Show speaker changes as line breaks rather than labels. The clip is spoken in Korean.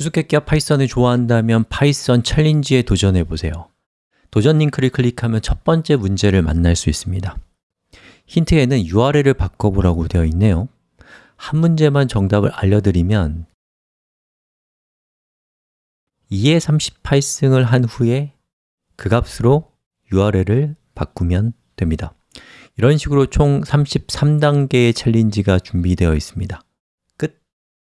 수수께끼와 파이썬을 좋아한다면 파이썬 챌린지에 도전해 보세요. 도전 링크를 클릭하면 첫 번째 문제를 만날 수 있습니다. 힌트에는 URL을 바꿔보라고 되어 있네요. 한 문제만 정답을 알려드리면 2의 38승을 한 후에 그 값으로 URL을 바꾸면 됩니다. 이런 식으로 총 33단계의 챌린지가 준비되어 있습니다.